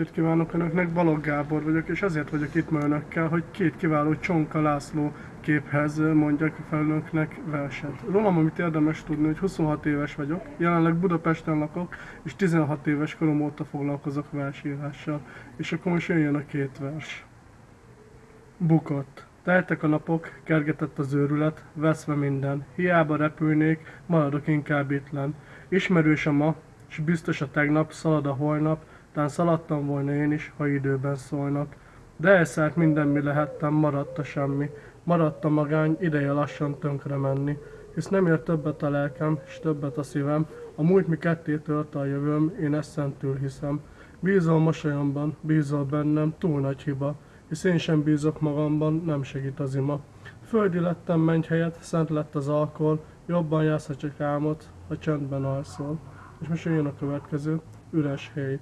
estét kívánok Önöknek, Balogh Gábor vagyok, és azért vagyok itt ma Önökkel, hogy két kiváló Csonka László képhez mondjak fel Önöknek verset. Rólam, amit érdemes tudni, hogy 26 éves vagyok, jelenleg Budapesten lakok, és 16 éves korom óta foglalkozok versírással. És akkor most jön a két vers. Bukott. Teltek a napok, kergetett az őrület, veszve minden. Hiába repülnék, maradok inkább ittlen. Ismerős a ma, és biztos a tegnap, szalad a holnap, tán szaladtam volna én is, ha időben szólnak. De elszállt minden, mi lehettem, maradt a semmi. Maradt a magány, ideje lassan tönkre menni. Hisz nem ér többet a lelkem, és többet a szívem. A múlt mi ketté törte a jövőm, én ezt szentül hiszem. Bízol mosolyomban, bízol bennem, túl nagy hiba. Hisz én sem bízok magamban, nem segít az ima. Földi lettem menj helyett, szent lett az alkohol, jobban jársz, ha csak álmod, ha csendben alszol. És most jön a következő, üres hely.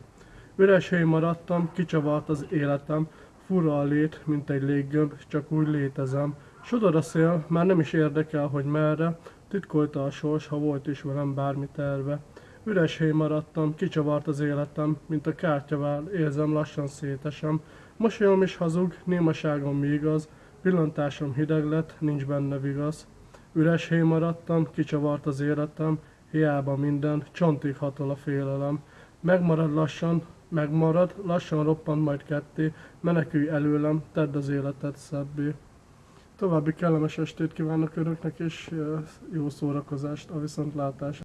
Üres hely maradtam, kicsavart az életem, fura a lét, mint egy léggömb, csak úgy létezem. Sodor a szél, már nem is érdekel, hogy merre, titkolta a sors, ha volt is velem bármi terve. Üres hely maradtam, kicsavart az életem, mint a kártyavál, érzem lassan szétesem. Mosolyom is hazug, némaságom mi igaz, pillantásom hideg lett, nincs benne vigasz. Üres hely maradtam, kicsavart az életem, hiába minden, csontig hatol a félelem. Megmarad lassan, megmarad, lassan roppant majd ketté, menekülj előlem, tedd az életet szebbé. További kellemes estét kívánok Önöknek, és jó szórakozást a viszontlátásra.